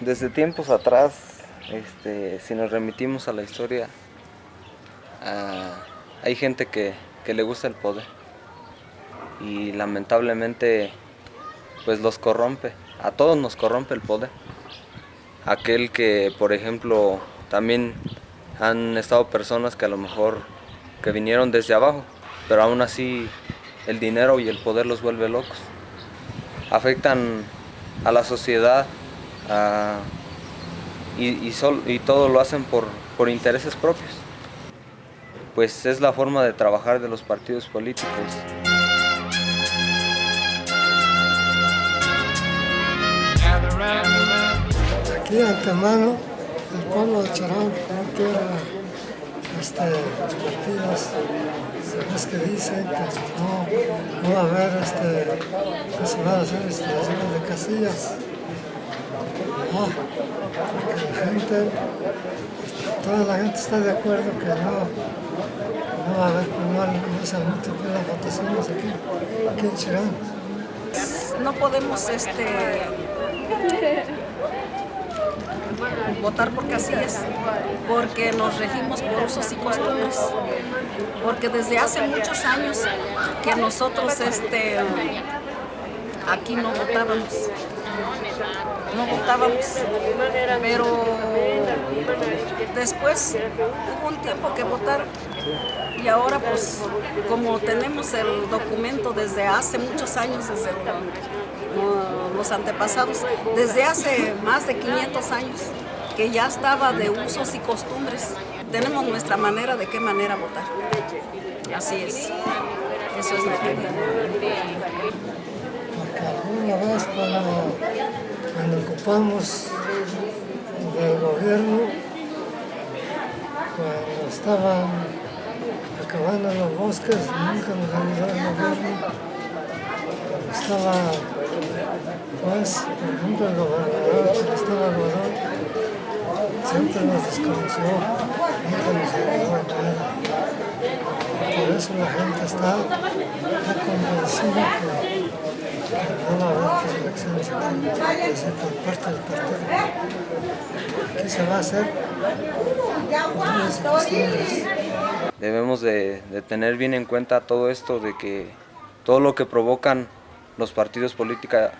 desde tiempos atrás, este, si nos remitimos a la historia, ah, hay gente que, que le gusta el poder y lamentablemente pues los corrompe, a todos nos corrompe el poder. Aquel que, por ejemplo, también han estado personas que a lo mejor que vinieron desde abajo, pero aún así el dinero y el poder los vuelve locos. Afectan a la sociedad y, y, todo lo hacen por, por intereses propios. Pues es la forma de trabajar de los partidos políticos. Aquí antemano el pueblo de Charán no quiere este, los partidos, sabes que dicen que no, va a haber este, que se van a hacer instalaciones de casillas. Porque la gente, toda la gente está de acuerdo que no, no va a haber, no, no se multiplican las votaciones aquí, en Chirán. No podemos este, votar así es, porque nos regimos por usos y costumbres, porque desde hace muchos años que nosotros este, aquí no votábamos, no votábamos, pero después hubo un tiempo que votar y ahora pues como tenemos el documento desde hace muchos años, desde los antepasados, desde hace más de 500 años, que ya estaba de usos y costumbres. Tenemos nuestra manera de qué manera votar. Así es. Eso es lo que Porque alguna vez cuando, cuando ocupamos del gobierno, cuando estaban acabando los bosques, nunca nos ayudó el gobierno. Cuando estaba, pues, por ejemplo, el gobernador, cuando estaba gobernador, siempre nos desconoció, nunca nos ayudó nada. Por eso la gente está, convencida que, aquí, por parte del se va a hacer Debemos de, de tener bien en cuenta todo esto de que todo lo que provocan los partidos políticos,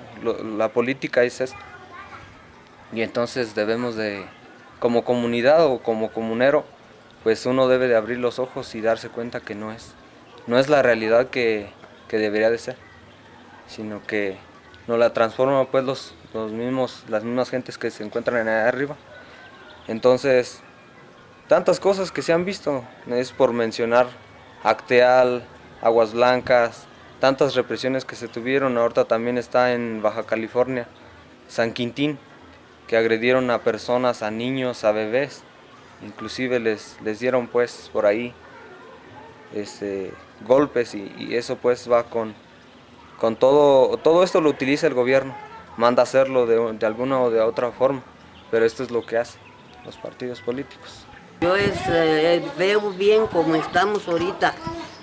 la política es esto. Y entonces debemos de como comunidad o como comunero, pues uno debe de abrir los ojos y darse cuenta que no es, no es la realidad que, debería de ser, sino que no la transforma pues los, los mismos, las mismas gentes que se encuentran en allá arriba. Entonces, tantas cosas que se han visto, es por mencionar Acteal, Aguas Blancas, tantas represiones que se tuvieron, ahorita también está en Baja California, San Quintín, que agredieron a personas, a niños, a bebés, inclusive les, les dieron pues por ahí este, golpes y, eso pues va con, con todo, todo esto lo utiliza el gobierno, manda hacerlo de, alguna o de otra forma, pero esto es lo que hacen los partidos políticos. Yo eh, veo bien como estamos ahorita,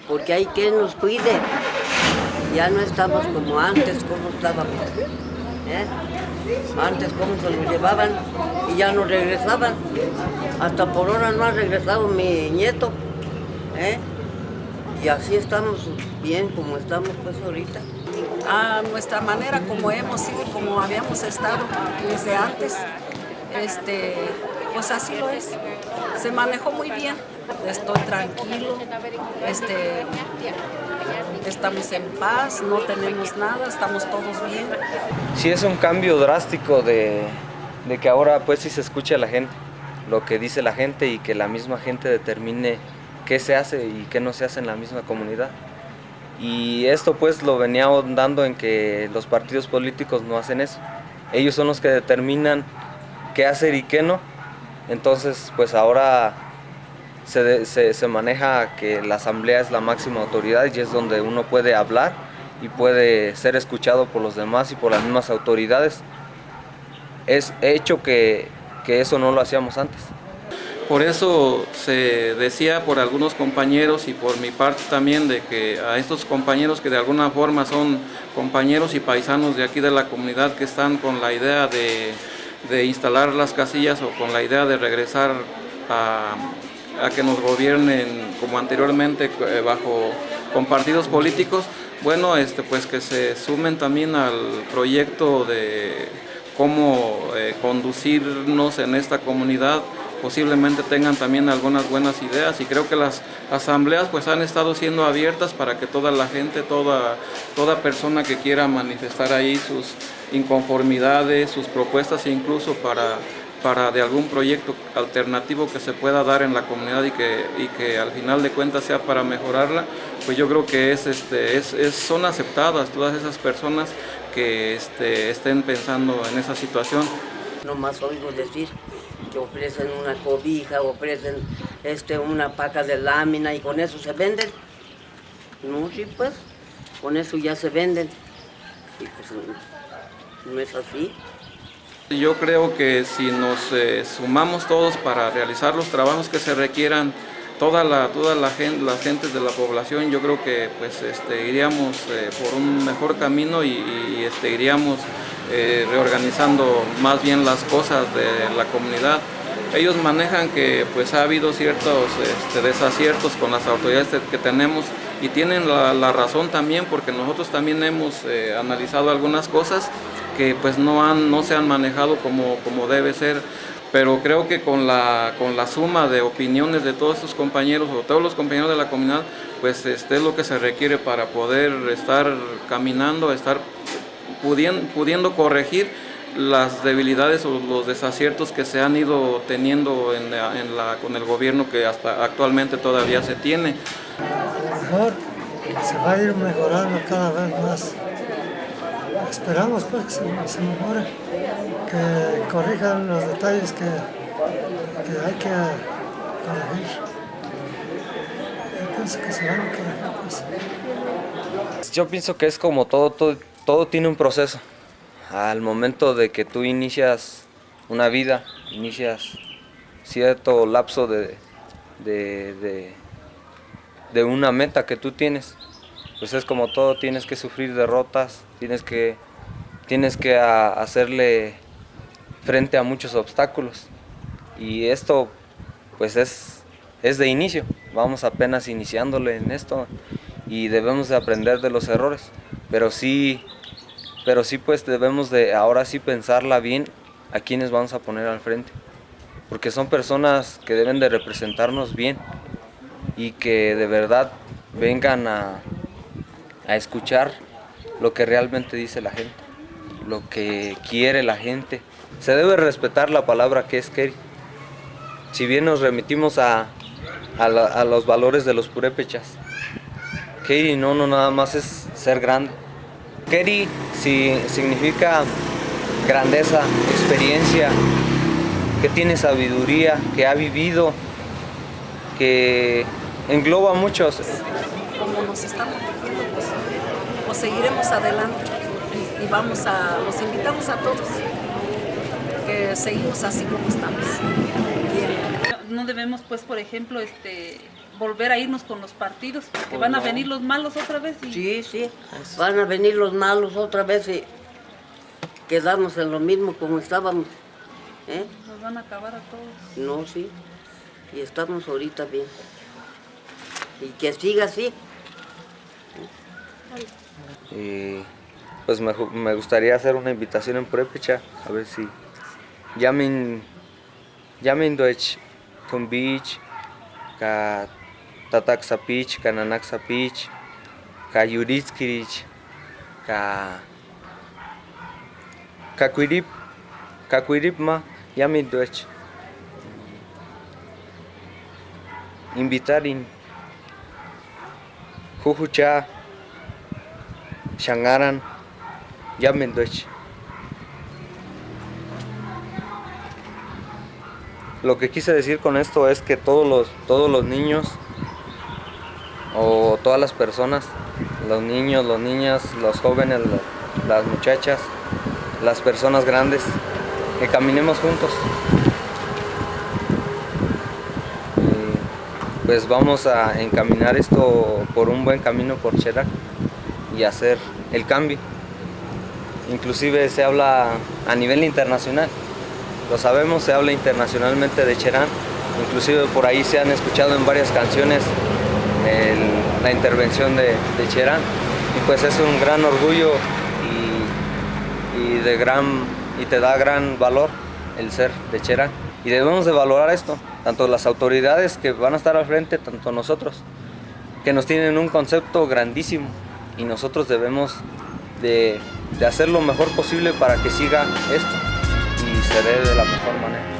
porque hay quien nos cuide. Ya no estamos como antes, como estábamos. ¿eh? Antes cómo se lo llevaban y ya no regresaban. Hasta por ahora no ha regresado mi nieto. ¿eh? Y así estamos bien como estamos pues ahorita. A nuestra manera como hemos sido, como habíamos estado desde antes, este, pues así lo es. Se manejó muy bien. Estoy tranquilo, este, estamos en paz, no tenemos nada, estamos todos bien. Sí es un cambio drástico de, que ahora pues sí se escuche a la gente, lo que dice la gente y que la misma gente determine qué se hace y qué no se hace en la misma comunidad. Y esto pues lo venía dando en que los partidos políticos no hacen eso. Ellos son los que determinan qué hacer y qué no. Entonces pues ahora se, maneja que la asamblea es la máxima autoridad y es donde uno puede hablar y puede ser escuchado por los demás y por las mismas autoridades. Es hecho que, que eso no lo hacíamos antes. Por eso se decía por algunos compañeros y por mi parte también de que a estos compañeros que de alguna forma son compañeros y paisanos de aquí de la comunidad que están con la idea de instalar las casillas o con la idea de regresar a, a que nos gobiernen como anteriormente eh, bajo con partidos políticos, bueno, este, pues que se sumen también al proyecto de cómo eh, conducirnos en esta comunidad, posiblemente tengan también algunas buenas ideas y creo que las asambleas pues han estado siendo abiertas para que toda la gente, toda, toda persona que quiera manifestar ahí sus inconformidades, sus propuestas incluso para para de algún proyecto alternativo que se pueda dar en la comunidad y que, y que al final de cuentas sea para mejorarla, pues yo creo que es, este, es, son aceptadas todas esas personas que este, estén pensando en esa situación. No más oigo decir que ofrecen una cobija, ofrecen este, una paca de lámina y con eso se venden. No, sí, pues, con eso ya se venden. Y pues no es así. Yo creo que si nos eh, sumamos todos para realizar los trabajos que se requieran, toda la, toda la gente, las gentes de la población, yo creo que pues este, iríamos eh, por un mejor camino y, este, iríamos eh, reorganizando más bien las cosas de la comunidad. Ellos manejan que pues ha habido ciertos este, desaciertos con las autoridades que tenemos y tienen la, razón también porque nosotros también hemos analizado algunas cosas que pues no, han, no se han manejado como, como debe ser, pero creo que con la, con la suma de opiniones de todos estos compañeros o todos los compañeros de la comunidad, pues este es lo que se requiere para poder estar caminando, estar pudiendo, pudiendo corregir las debilidades o los desaciertos que se han ido teniendo en en la, con el gobierno que hasta actualmente todavía se tiene. mejor se va a ir mejorando cada vez más esperamos pues que se, mejore, que corrijan los detalles que, hay que corregir. Yo pienso que se van a corregir pues. Yo pienso que es como todo, todo, todo tiene un proceso. Al momento de que tú inicias una vida, inicias cierto lapso de, de, de una meta que tú tienes, pues es como todo, tienes que sufrir derrotas, tienes que, tienes que hacerle frente a muchos obstáculos. Y esto pues es, es de inicio, vamos apenas iniciándole en esto y debemos de aprender de los errores, pero sí, pero sí pues debemos de ahora sí pensarla bien a quienes vamos a poner al frente, porque son personas que deben de representarnos bien y que de verdad vengan a, a escuchar lo que realmente dice la gente, lo que quiere la gente. Se debe respetar la palabra que es Keri. Si bien nos remitimos a, a, los valores de los purépechas, Keri no, no nada más es ser grande. Keri si, significa grandeza, experiencia, que tiene sabiduría, que ha vivido, que engloba muchos. Como nos estamos pues seguiremos adelante y vamos a, los invitamos a todos que seguimos así como estamos. No debemos pues por ejemplo este volver a irnos con los partidos porque pues van a venir los malos otra vez y... Sí, sí, van a venir los malos otra vez y quedarnos en lo mismo como estábamos. ¿eh? Nos van a acabar a todos. No, sí, y estamos ahorita bien. Y que siga así. Y pues me, me, gustaría hacer una invitación en Purépecha, a ver si llamen, llamen Deutsch, Tumbich, ka Tataxapich, ka Nanaxapich, ka Yuritskirich, ka Kakuirip, Kakuiripma, llamen Deutsch. Invitarin, Jujucha, Shangaran, Deutsch. Lo que quise decir con esto es que todos los, todos los niños todas las personas, los niños, las niñas, los jóvenes, las muchachas, las personas grandes, que caminemos juntos. pues vamos a encaminar esto por un buen camino por Cherak y hacer el cambio. Inclusive se habla a nivel internacional lo sabemos, se habla internacionalmente de Cherán, inclusive por ahí se han escuchado en varias canciones el- la intervención de, de Cherán y pues es un gran orgullo y, de gran, y te da gran valor el ser de Cherán. Y debemos de valorar esto, tanto las autoridades que van a estar al frente, tanto nosotros, que nos tienen un concepto grandísimo y nosotros debemos de, de hacer lo mejor posible para que siga esto y se dé de la mejor manera.